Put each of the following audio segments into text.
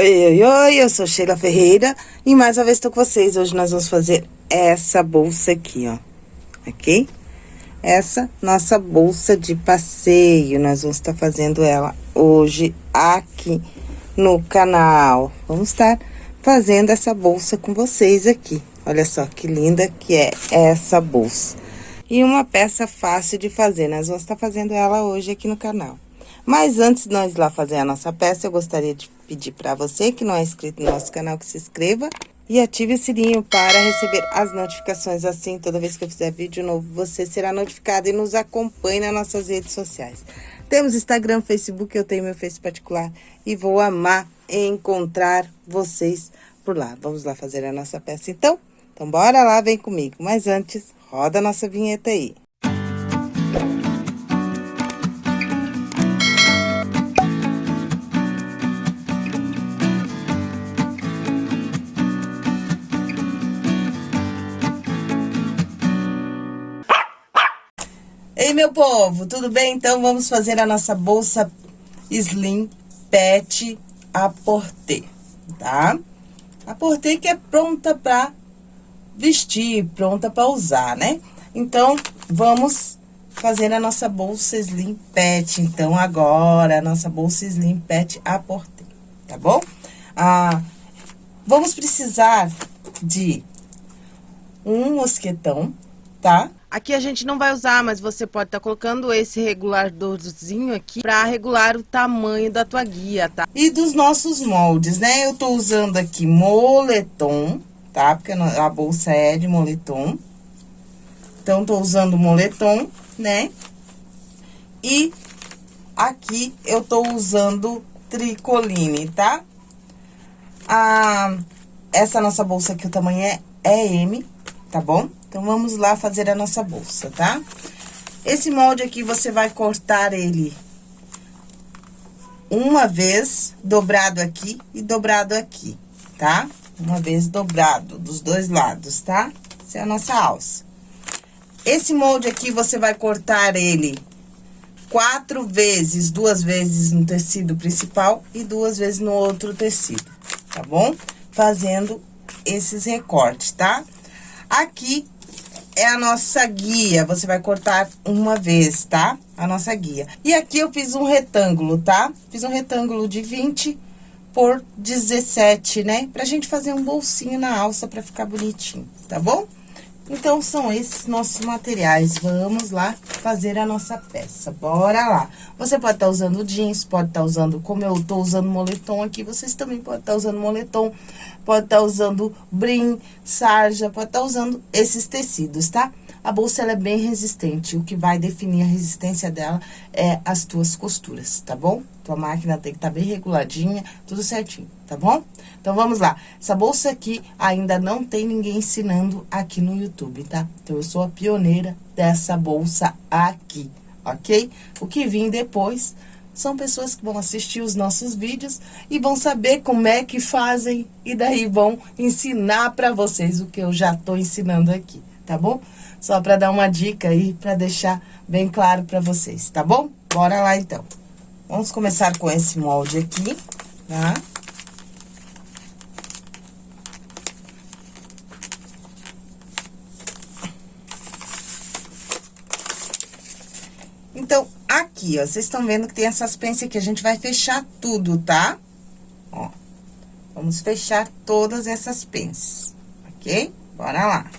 Oi, oi, oi, eu sou Sheila Ferreira e mais uma vez estou com vocês. Hoje nós vamos fazer essa bolsa aqui, ó, ok? Essa nossa bolsa de passeio, nós vamos estar fazendo ela hoje aqui no canal. Vamos estar fazendo essa bolsa com vocês aqui. Olha só que linda que é essa bolsa. E uma peça fácil de fazer, nós vamos estar fazendo ela hoje aqui no canal. Mas antes de nós ir lá fazer a nossa peça, eu gostaria de pedir para você que não é inscrito no nosso canal que se inscreva e ative o sininho para receber as notificações. Assim, toda vez que eu fizer vídeo novo, você será notificado e nos acompanhe nas nossas redes sociais. Temos Instagram, Facebook, eu tenho meu Face particular e vou amar encontrar vocês por lá. Vamos lá fazer a nossa peça então? Então, bora lá, vem comigo. Mas antes, roda a nossa vinheta aí. Ei, meu povo, tudo bem? Então, vamos fazer a nossa bolsa Slim Pet a porter, tá? A porter que é pronta pra vestir, pronta pra usar, né? Então, vamos fazer a nossa bolsa Slim Pet. Então, agora, a nossa bolsa Slim Pet a porter, tá bom? Ah, vamos precisar de um mosquetão, tá? Aqui a gente não vai usar, mas você pode estar tá colocando esse reguladorzinho aqui para regular o tamanho da tua guia, tá? E dos nossos moldes, né? Eu tô usando aqui moletom, tá? Porque a bolsa é de moletom. Então, tô usando moletom, né? E aqui eu tô usando tricoline, tá? Ah, essa nossa bolsa aqui, o tamanho é, é M, tá bom? Então, vamos lá fazer a nossa bolsa, tá? Esse molde aqui, você vai cortar ele uma vez, dobrado aqui e dobrado aqui, tá? Uma vez dobrado dos dois lados, tá? Essa é a nossa alça. Esse molde aqui, você vai cortar ele quatro vezes, duas vezes no tecido principal e duas vezes no outro tecido, tá bom? Fazendo esses recortes, tá? Aqui, é a nossa guia, você vai cortar uma vez, tá? A nossa guia. E aqui eu fiz um retângulo, tá? Fiz um retângulo de 20 por 17, né? Pra gente fazer um bolsinho na alça pra ficar bonitinho, tá bom? Então, são esses nossos materiais. Vamos lá fazer a nossa peça. Bora lá. Você pode estar tá usando jeans, pode estar tá usando, como eu tô usando moletom aqui, vocês também podem estar tá usando moletom, pode estar tá usando brim, sarja, pode estar tá usando esses tecidos, tá? A bolsa, ela é bem resistente, o que vai definir a resistência dela é as tuas costuras, tá bom? Tua máquina tem que estar tá bem reguladinha, tudo certinho, tá bom? Então, vamos lá. Essa bolsa aqui ainda não tem ninguém ensinando aqui no YouTube, tá? Então, eu sou a pioneira dessa bolsa aqui, ok? O que vim depois são pessoas que vão assistir os nossos vídeos e vão saber como é que fazem e daí vão ensinar para vocês o que eu já tô ensinando aqui, tá bom? Só para dar uma dica aí, para deixar bem claro para vocês, tá bom? Bora lá, então. Vamos começar com esse molde aqui, tá? Então, aqui, ó, vocês estão vendo que tem essas penças aqui, a gente vai fechar tudo, tá? Ó, vamos fechar todas essas penças, ok? Bora lá.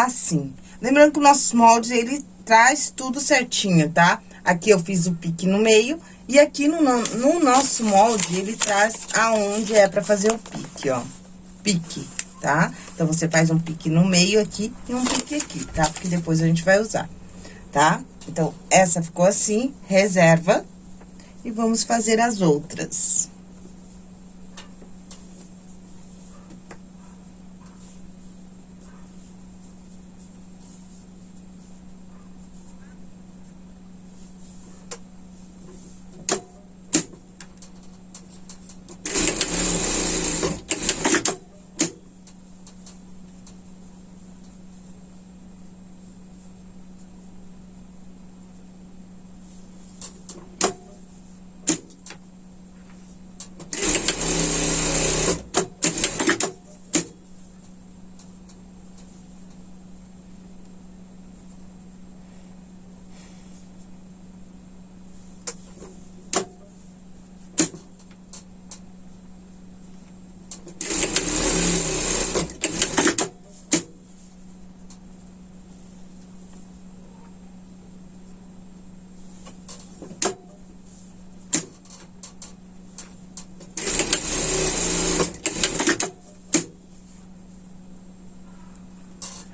Assim. Lembrando que o nosso molde, ele traz tudo certinho, tá? Aqui eu fiz o pique no meio, e aqui no, no nosso molde, ele traz aonde é pra fazer o pique, ó. Pique, tá? Então, você faz um pique no meio aqui e um pique aqui, tá? Porque depois a gente vai usar, tá? Então, essa ficou assim, reserva. E vamos fazer as outras.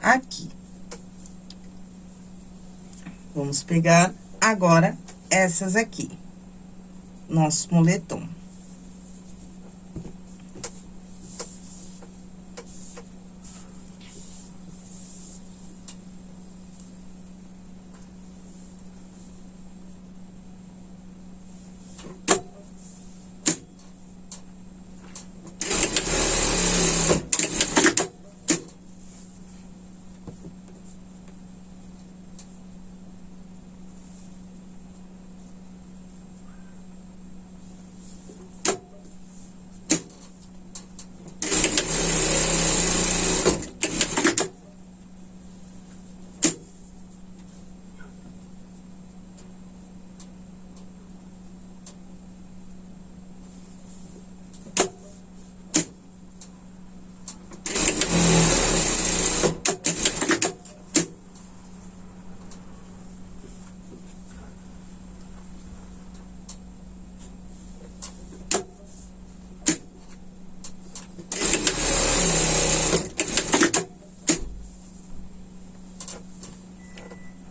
aqui. Vamos pegar agora essas aqui, nosso moletom.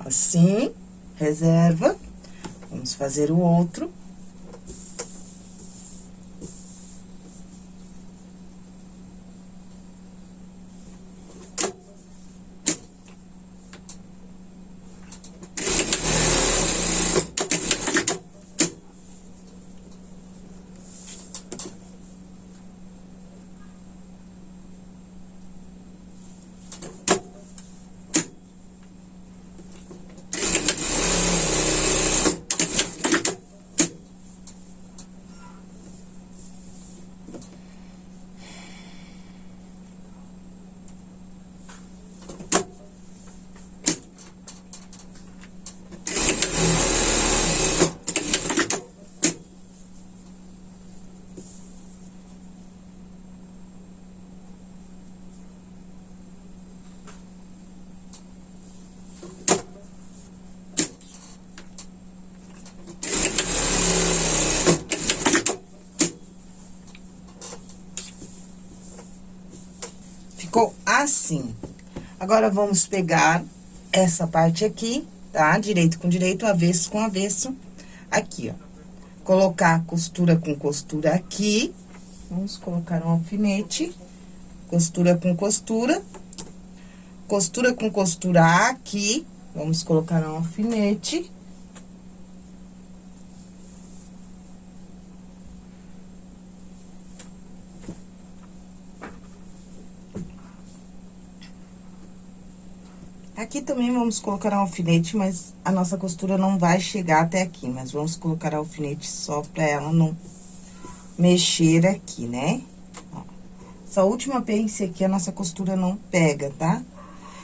assim, reserva. Vamos fazer o outro. Ficou assim. Agora, vamos pegar essa parte aqui, tá? Direito com direito, avesso com avesso, aqui, ó. Colocar costura com costura aqui. Vamos colocar um alfinete, costura com costura. Costura com costura aqui, vamos colocar um alfinete. Aqui também vamos colocar um alfinete, mas a nossa costura não vai chegar até aqui. Mas vamos colocar alfinete só pra ela não mexer aqui, né? Ó, essa última pence aqui, a nossa costura não pega, tá?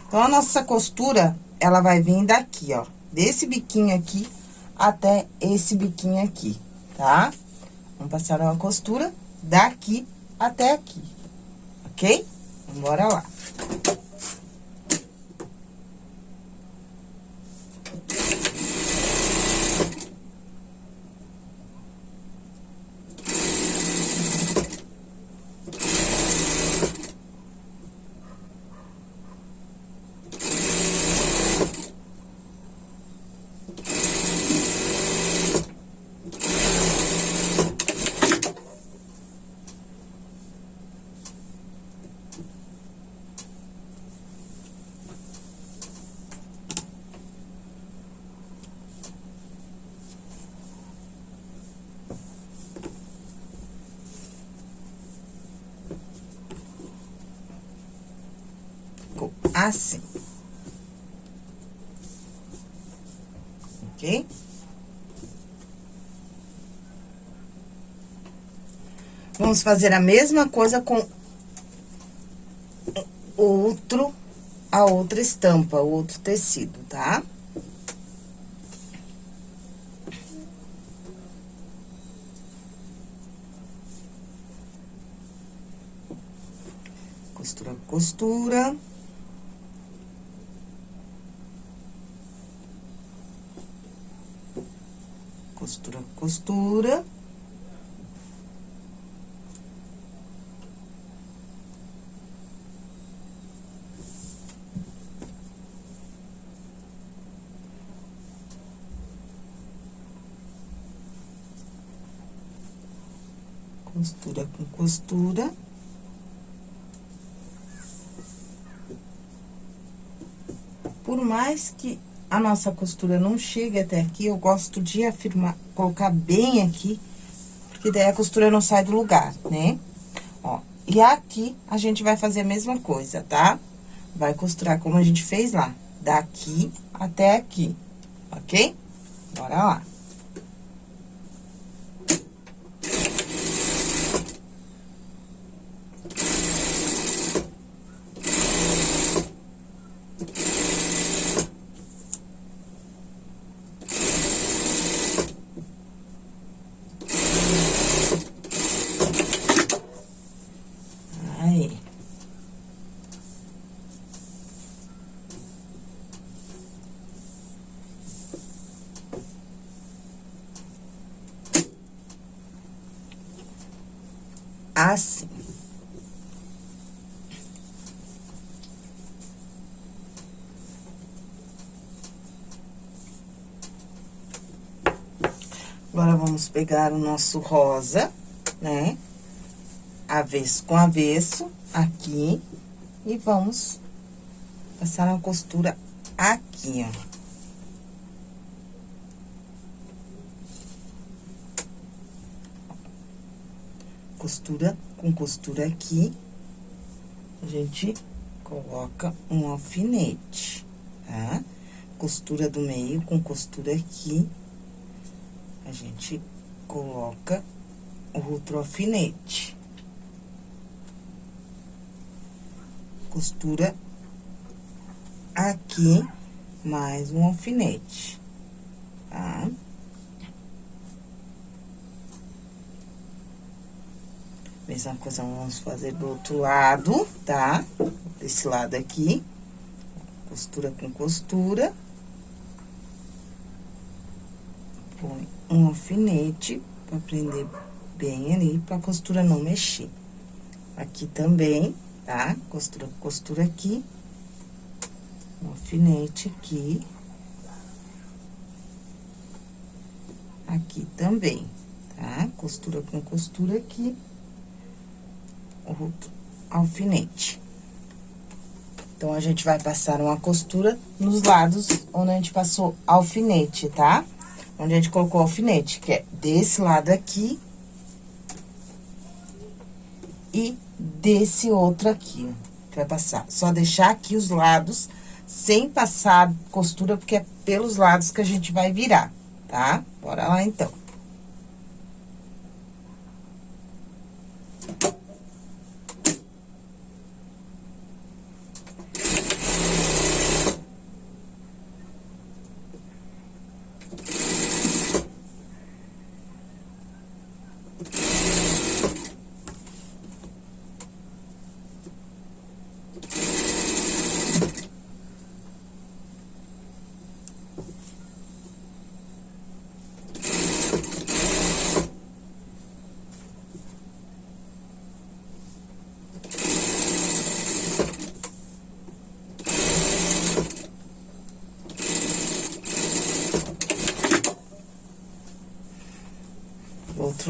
Então, a nossa costura, ela vai vir daqui, ó, desse biquinho aqui até esse biquinho aqui, tá? Vamos passar uma costura daqui até aqui, ok? Bora lá. Assim. Ok? Vamos fazer a mesma coisa com outro, a outra estampa, o outro tecido, tá? Costura, costura. costura, costura. Costura com costura. Por mais que a nossa costura não chega até aqui, eu gosto de afirmar, colocar bem aqui, porque daí a costura não sai do lugar, né? Ó, e aqui a gente vai fazer a mesma coisa, tá? Vai costurar como a gente fez lá, daqui até aqui, ok? Bora lá. assim. Agora, vamos pegar o nosso rosa, né? Avesso com avesso, aqui. E vamos passar uma costura aqui, ó. costura com costura aqui, a gente coloca um alfinete, tá? Costura do meio com costura aqui, gente coloca outro alfinete. Costura aqui, mais um alfinete? Tá? Mesma coisa, vamos fazer do outro lado, tá? Desse lado aqui. Costura com costura. Um alfinete pra prender bem ali, pra costura não mexer. Aqui também, tá? Costura costura aqui. Um alfinete aqui. Aqui também, tá? Costura com costura aqui o alfinete. Então, a gente vai passar uma costura nos lados onde a gente passou alfinete, tá? Onde a gente colocou alfinete, que é desse lado aqui. E desse outro aqui, ó. Que vai passar. Só deixar aqui os lados sem passar costura, porque é pelos lados que a gente vai virar, tá? Bora lá, então.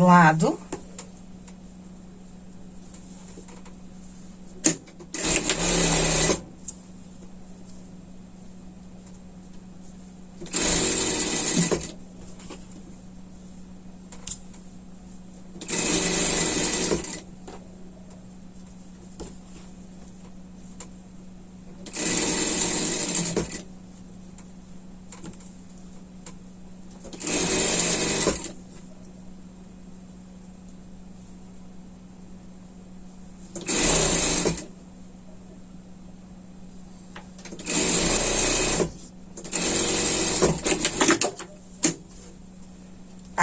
lado.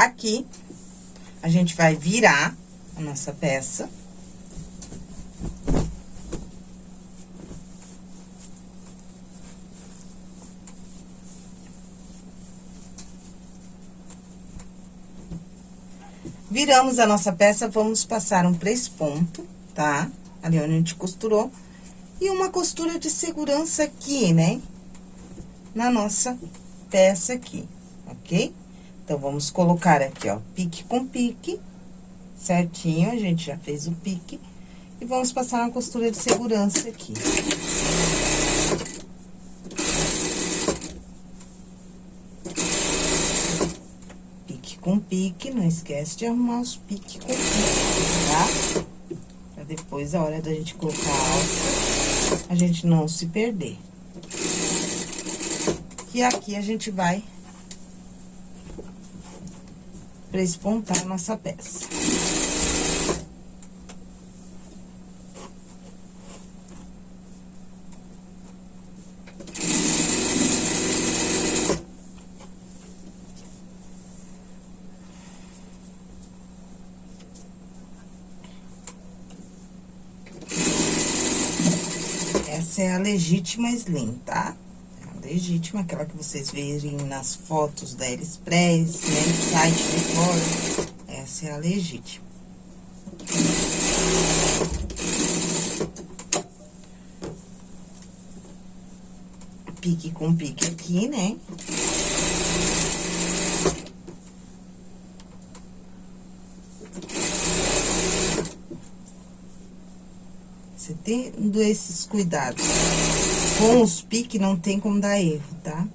Aqui, a gente vai virar a nossa peça. Viramos a nossa peça, vamos passar um ponto, tá? Ali onde a gente costurou. E uma costura de segurança aqui, né? Na nossa peça aqui, ok? Então, vamos colocar aqui, ó, pique com pique, certinho, a gente já fez o pique. E vamos passar uma costura de segurança aqui. Pique com pique, não esquece de arrumar os piques com pique, tá? Pra depois, a hora da gente colocar a alça, a gente não se perder. E aqui a gente vai para espontar a nossa peça. Essa é a legítima slim, tá? legítima, aquela que vocês verem nas fotos da AliExpress, né, site de fora. Essa é a legítima. Pique com pique aqui, né? Você tendo esses cuidados com os piques não tem como dar erro, tá?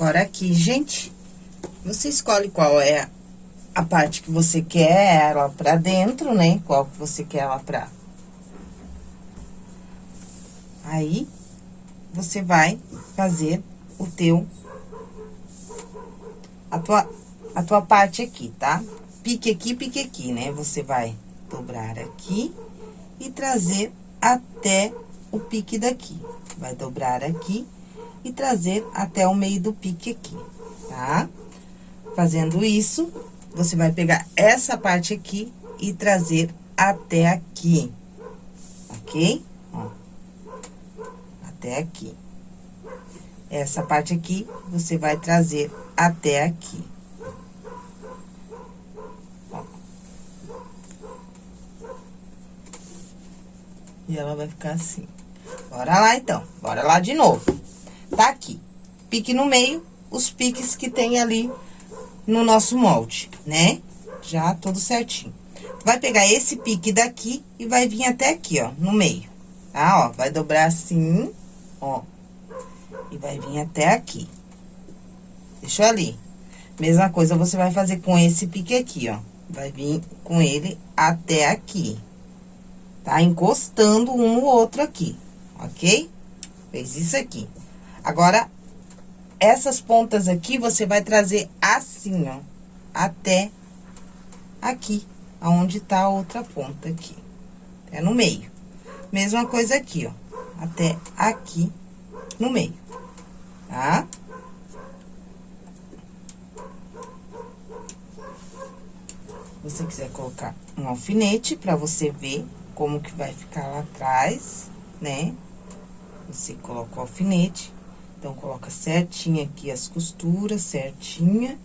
Agora, aqui, gente, você escolhe qual é a parte que você quer ela pra dentro, né? Qual que você quer ela pra... Aí, você vai fazer o teu... A tua, a tua parte aqui, tá? Pique aqui, pique aqui, né? Você vai dobrar aqui e trazer até o pique daqui. Vai dobrar aqui e trazer até o meio do pique aqui, tá? Fazendo isso, você vai pegar essa parte aqui e trazer até aqui, ok? Ó, até aqui. Essa parte aqui, você vai trazer até aqui. Ó. E ela vai ficar assim. Bora lá, então. Bora lá de novo tá aqui. Pique no meio, os piques que tem ali no nosso molde, né? Já tudo certinho. Vai pegar esse pique daqui e vai vir até aqui, ó, no meio, tá? Ó, vai dobrar assim, ó, e vai vir até aqui. Deixou ali. Mesma coisa você vai fazer com esse pique aqui, ó. Vai vir com ele até aqui. Tá? Encostando um no outro aqui, ok? Fez isso aqui. Agora, essas pontas aqui, você vai trazer assim, ó, até aqui, aonde tá a outra ponta aqui. É no meio. Mesma coisa aqui, ó. Até aqui no meio, tá? você quiser colocar um alfinete pra você ver como que vai ficar lá atrás, né? Você coloca o alfinete, então, coloca certinho aqui as costuras, certinha.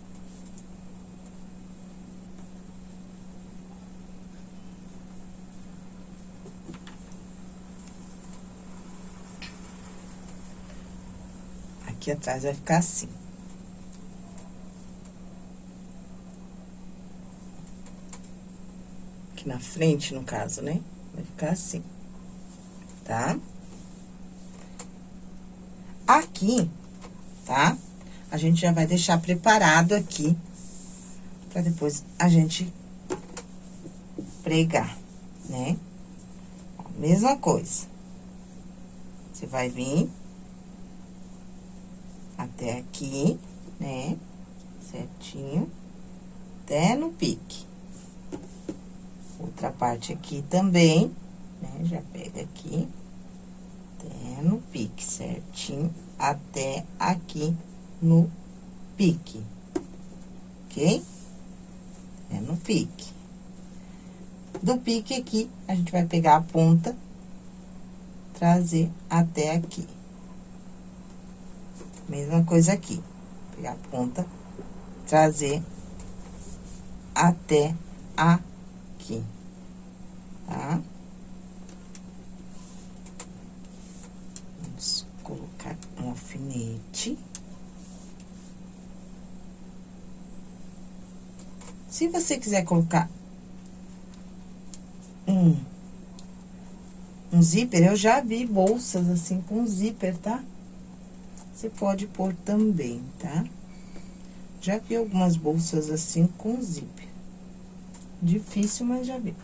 Aqui atrás vai ficar assim. Aqui na frente, no caso, né? Vai ficar assim, tá? Tá? Aqui, tá? A gente já vai deixar preparado aqui, pra depois a gente pregar, né? mesma coisa. Você vai vir até aqui, né? Certinho, até no pique. Outra parte aqui também, né? Já pega aqui no pique, certinho, até aqui no pique, ok? É no pique. Do pique aqui, a gente vai pegar a ponta, trazer até aqui. Mesma coisa aqui, pegar a ponta, trazer até aqui, tá? colocar um alfinete. Se você quiser colocar um, um zíper, eu já vi bolsas assim com zíper, tá? Você pode pôr também, tá? Já vi algumas bolsas assim com zíper. Difícil, mas já vi.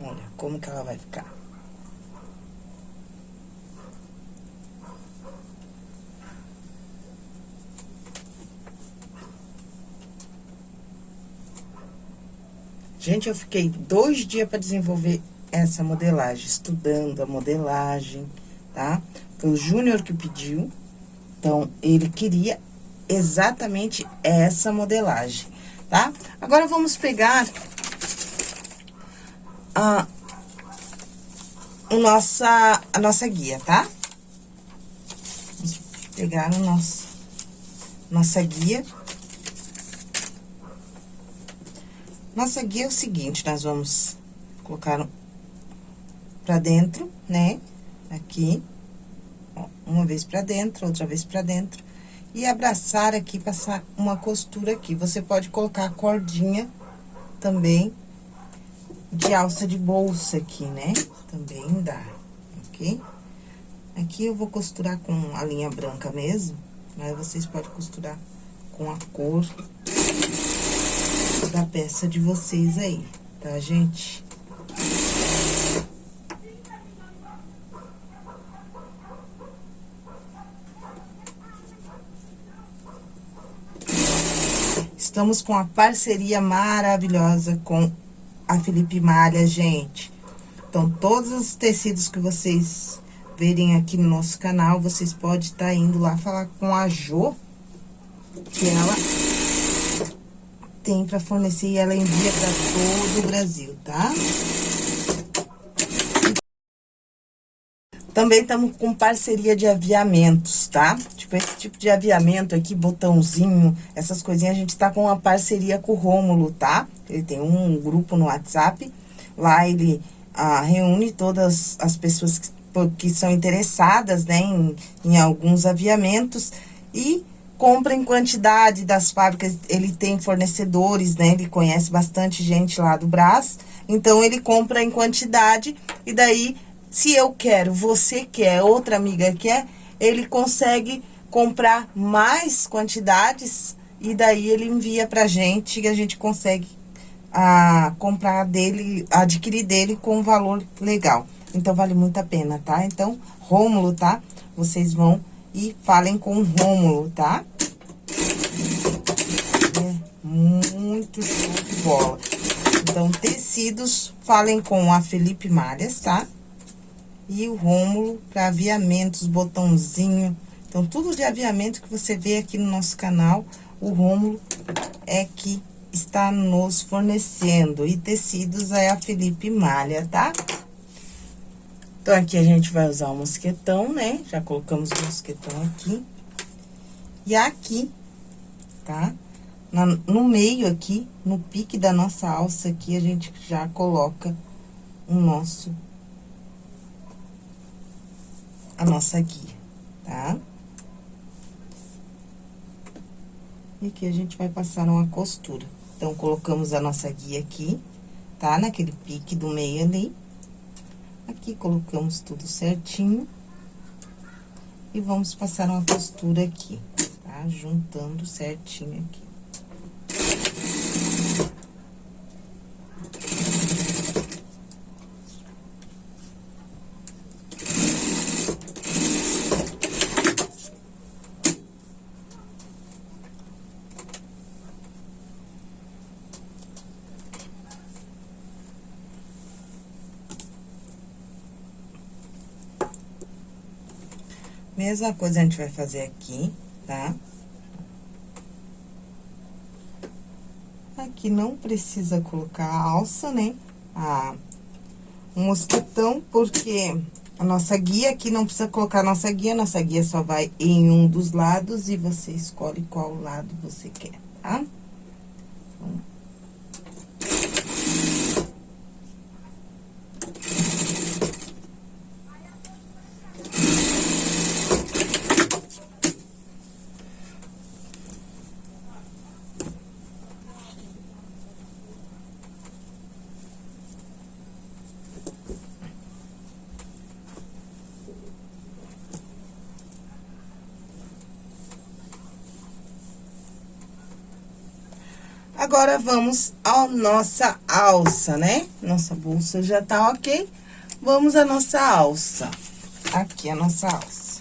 Olha como que ela vai ficar. Gente, eu fiquei dois dias para desenvolver essa modelagem, estudando a modelagem, tá? Foi o Júnior que pediu, então, ele queria exatamente essa modelagem, tá? Agora, vamos pegar a, a, nossa, a nossa guia, tá? Vamos pegar o nosso, nossa guia. Nossa guia é o seguinte, nós vamos colocar pra dentro, né? Aqui, ó, uma vez pra dentro, outra vez pra dentro. E abraçar aqui, passar uma costura aqui. Você pode colocar a cordinha também de alça de bolsa aqui, né? Também dá, ok? Aqui eu vou costurar com a linha branca mesmo, mas vocês podem costurar com a cor da peça de vocês aí, tá, gente? Estamos com a parceria maravilhosa com a Felipe Malha, gente. Então, todos os tecidos que vocês verem aqui no nosso canal, vocês podem estar tá indo lá falar com a Jo, que ela tem para fornecer e ela envia para todo o Brasil, tá? Também estamos com parceria de aviamentos, tá? Tipo, esse tipo de aviamento aqui, botãozinho, essas coisinhas, a gente tá com uma parceria com o Rômulo, tá? Ele tem um grupo no WhatsApp, lá ele ah, reúne todas as pessoas que, que são interessadas, né, em, em alguns aviamentos e compra em quantidade das fábricas, ele tem fornecedores, né, ele conhece bastante gente lá do Brás, então ele compra em quantidade e daí se eu quero, você quer, outra amiga quer, ele consegue comprar mais quantidades e daí ele envia pra gente e a gente consegue a, comprar dele, adquirir dele com um valor legal. Então, vale muito a pena, tá? Então, Rômulo, tá? Vocês vão e falem com o Rômulo, tá? É muito show de bola. Então, tecidos, falem com a Felipe Malhas, tá? E o Rômulo para aviamentos, botãozinho. Então, tudo de aviamento que você vê aqui no nosso canal, o Rômulo é que está nos fornecendo. E tecidos é a Felipe Malha, tá? Então, aqui a gente vai usar o mosquetão, né? Já colocamos o mosquetão aqui. E aqui, tá? Na, no meio aqui, no pique da nossa alça aqui, a gente já coloca o nosso... A nossa guia, tá? E aqui a gente vai passar uma costura. Então, colocamos a nossa guia aqui, tá? Naquele pique do meio ali. Aqui, colocamos tudo certinho. E vamos passar uma costura aqui, tá? Juntando certinho aqui. Mesma coisa a gente vai fazer aqui, tá? Aqui não precisa colocar a alça, né? A, um mosquetão, porque a nossa guia aqui não precisa colocar a nossa guia, nossa guia só vai em um dos lados e você escolhe qual lado você quer, tá? Então, Agora, vamos à nossa alça, né? Nossa bolsa já tá ok. Vamos à nossa alça. Aqui a nossa alça.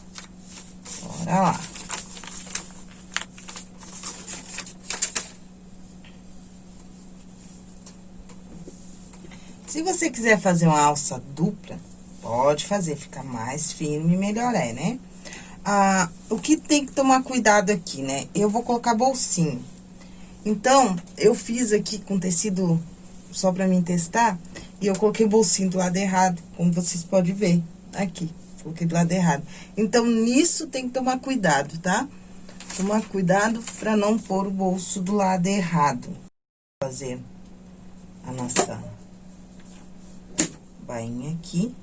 Bora lá. Se você quiser fazer uma alça dupla, pode fazer, fica mais firme melhor é, né? Ah, o que tem que tomar cuidado aqui, né? Eu vou colocar bolsinho. Então, eu fiz aqui com tecido só pra mim testar, e eu coloquei o bolsinho do lado errado, como vocês podem ver, aqui, coloquei do lado errado. Então, nisso tem que tomar cuidado, tá? Tomar cuidado pra não pôr o bolso do lado errado. Fazer a nossa bainha aqui.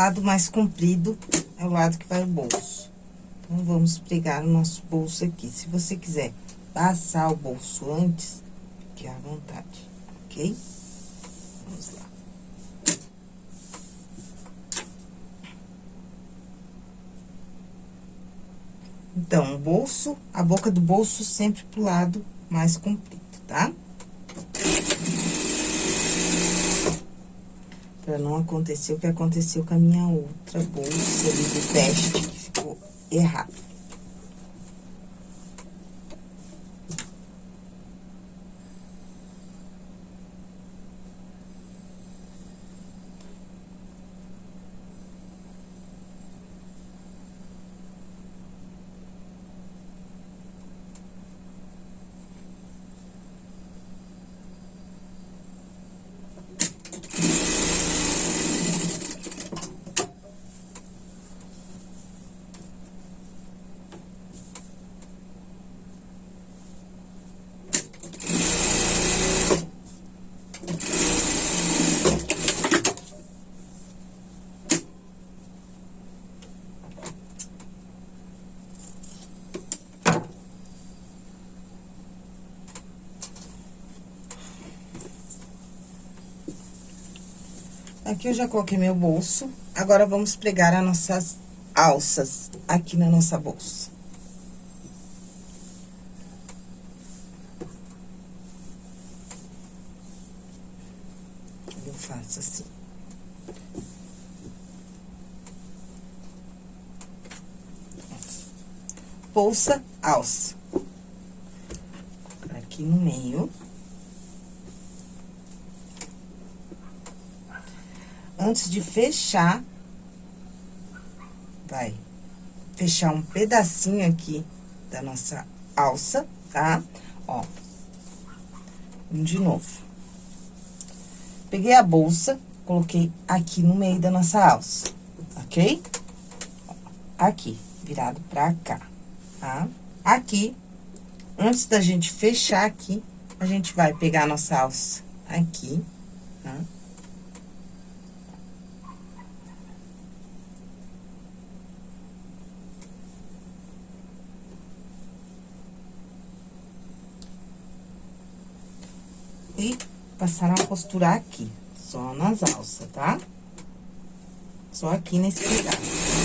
Lado mais comprido é o lado que vai o bolso. Então, vamos pregar o nosso bolso aqui. Se você quiser passar o bolso antes, fique à vontade, ok? Vamos lá. Então, o bolso, a boca do bolso sempre pro lado mais comprido, tá? Pra não acontecer o que aconteceu com a minha outra bolsa ali do teste, que ficou errado. Aqui eu já coloquei meu bolso. Agora, vamos pregar as nossas alças aqui na nossa bolsa. Eu faço assim. Bolsa, alça. Aqui no meio. Antes de fechar, vai fechar um pedacinho aqui da nossa alça, tá? Ó, de novo. Peguei a bolsa, coloquei aqui no meio da nossa alça, ok? Aqui, virado pra cá, tá? Aqui, antes da gente fechar aqui, a gente vai pegar a nossa alça aqui, tá? e passar a costurar aqui, só nas alças, tá? Só aqui nesse pedaço.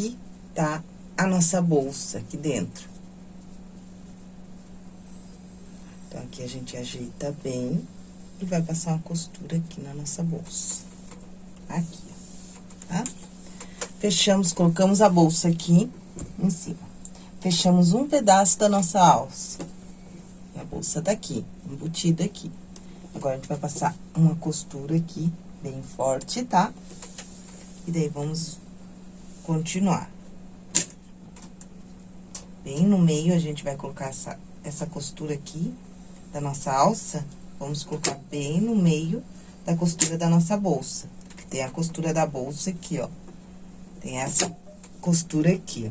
aqui tá a nossa bolsa aqui dentro. Então, aqui a gente ajeita bem e vai passar uma costura aqui na nossa bolsa. Aqui, tá? Fechamos, colocamos a bolsa aqui em cima. Fechamos um pedaço da nossa alça. A bolsa tá aqui, embutida aqui. Agora, a gente vai passar uma costura aqui, bem forte, tá? E daí, vamos continuar. Bem no meio, a gente vai colocar essa, essa costura aqui da nossa alça. Vamos colocar bem no meio da costura da nossa bolsa. Tem a costura da bolsa aqui, ó. Tem essa costura aqui,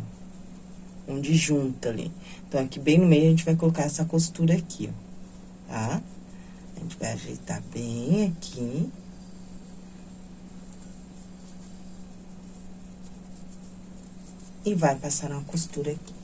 ó. Onde junta ali. Então, aqui bem no meio, a gente vai colocar essa costura aqui, ó. Tá? A gente vai ajeitar bem aqui. e vai passar uma costura aqui.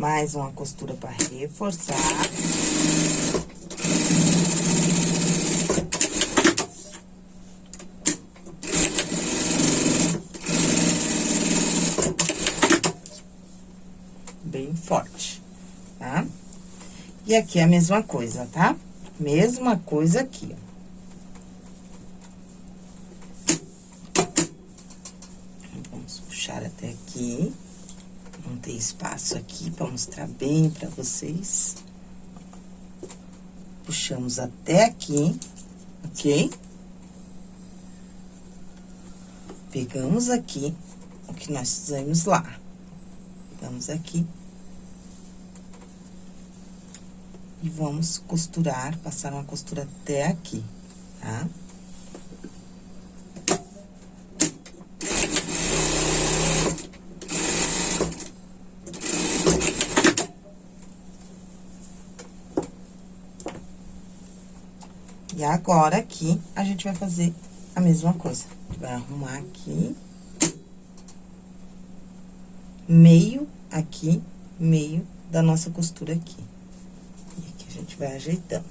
Mais uma costura para reforçar. E aqui é a mesma coisa, tá? Mesma coisa aqui, ó. Vamos puxar até aqui. Não tem espaço aqui pra mostrar bem pra vocês. Puxamos até aqui, ok? Pegamos aqui o que nós fizemos lá. Pegamos aqui E vamos costurar, passar uma costura até aqui, tá? E agora, aqui, a gente vai fazer a mesma coisa. Vai arrumar aqui. Meio aqui, meio da nossa costura aqui gente vai ajeitando.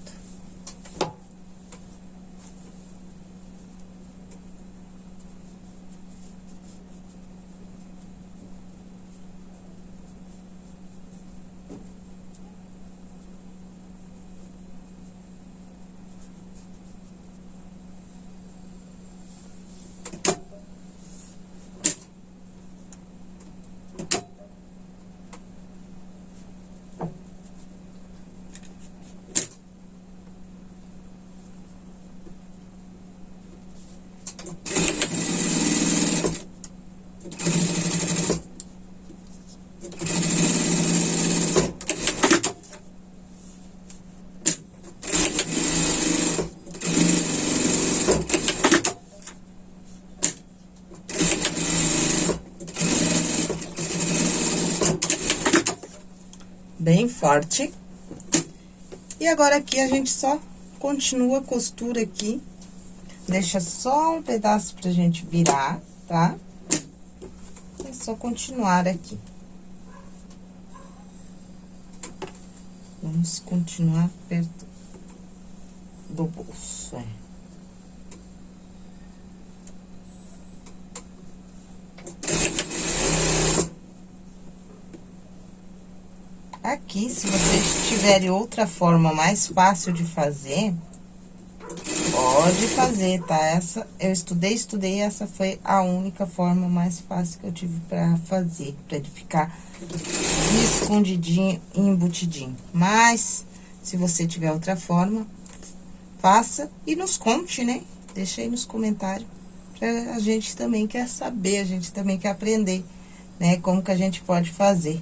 Bem forte. E agora aqui a gente só continua a costura aqui. Deixa só um pedaço pra gente virar, tá? É só continuar aqui. Vamos continuar perto do bolso, é. Aqui, se vocês tiverem outra forma mais fácil de fazer, pode fazer, tá? Essa, eu estudei, estudei, essa foi a única forma mais fácil que eu tive pra fazer, pra ele ficar escondidinho e embutidinho. Mas, se você tiver outra forma, faça e nos conte, né? Deixa aí nos comentários, pra a gente também quer saber, a gente também quer aprender, né? Como que a gente pode fazer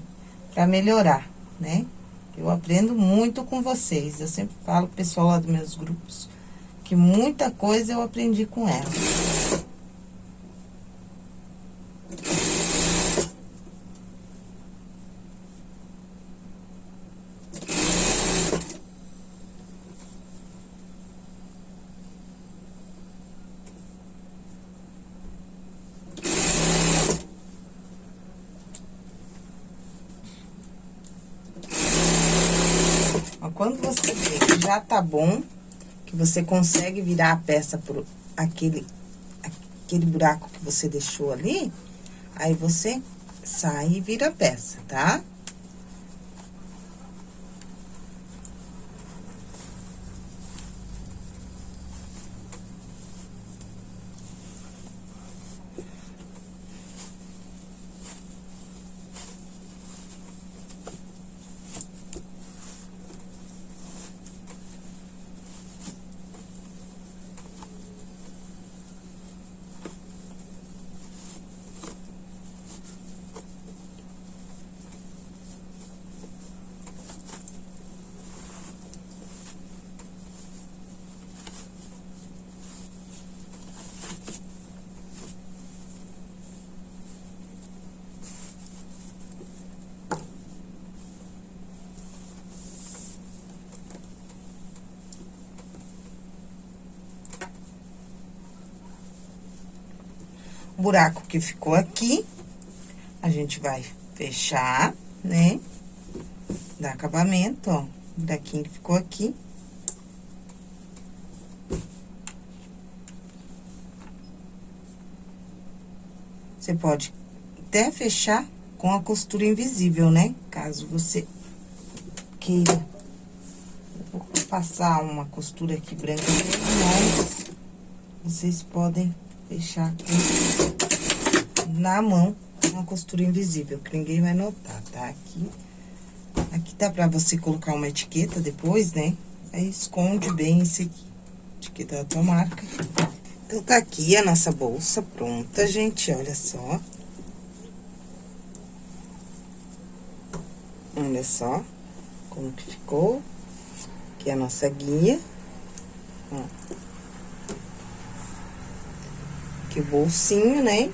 pra melhorar, né? Eu aprendo muito com vocês, eu sempre falo pro pessoal lá dos meus grupos, que muita coisa eu aprendi com ela. quando você vê que já tá bom, que você consegue virar a peça por aquele, aquele buraco que você deixou ali, aí você sai e vira a peça, tá? Tá? Buraco que ficou aqui, a gente vai fechar, né? Dar acabamento, ó. Buraquinho que ficou aqui. Você pode até fechar com a costura invisível, né? Caso você queira Vou passar uma costura aqui branca, mas vocês podem fechar aqui na mão uma costura invisível, que ninguém vai notar, tá? Aqui, aqui dá pra você colocar uma etiqueta depois, né? Aí esconde bem esse aqui, etiqueta da tua marca. Então, tá aqui a nossa bolsa pronta, gente, olha só. Olha só como que ficou. Aqui a nossa guia. Ó. aqui o bolsinho, né?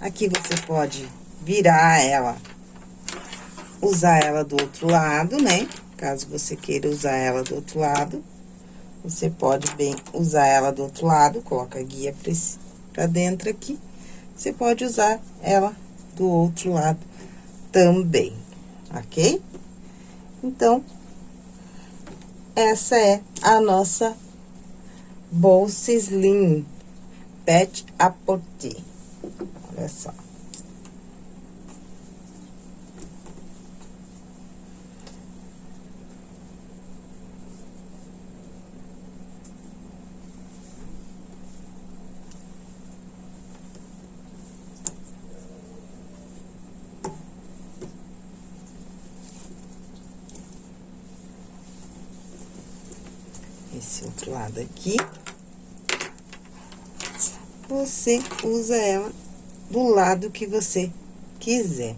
Aqui você pode virar ela, usar ela do outro lado, né? Caso você queira usar ela do outro lado, você pode bem usar ela do outro lado, coloca a guia pra, dentro aqui. Você pode usar ela do outro lado também, ok? Então, essa é a nossa bolsa slim pet a porter. Olha só. esse outro lado aqui. Você usa ela do lado que você quiser.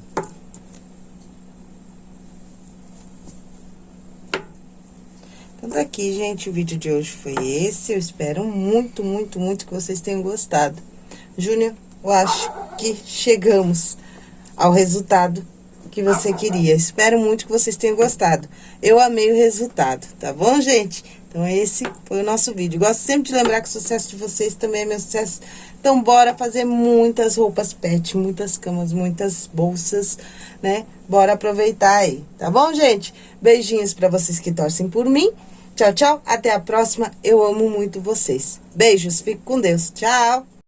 Então, ficamos aqui, gente. O vídeo de hoje foi esse. Eu espero muito, muito, muito que vocês tenham gostado. Júnior, eu acho que chegamos ao resultado que você queria. Espero muito que vocês tenham gostado. Eu amei o resultado, tá bom, gente? Então, esse foi o nosso vídeo. Gosto sempre de lembrar que o sucesso de vocês também é meu sucesso. Então, bora fazer muitas roupas pet, muitas camas, muitas bolsas, né? Bora aproveitar aí, tá bom, gente? Beijinhos pra vocês que torcem por mim. Tchau, tchau. Até a próxima. Eu amo muito vocês. Beijos. Fique com Deus. Tchau.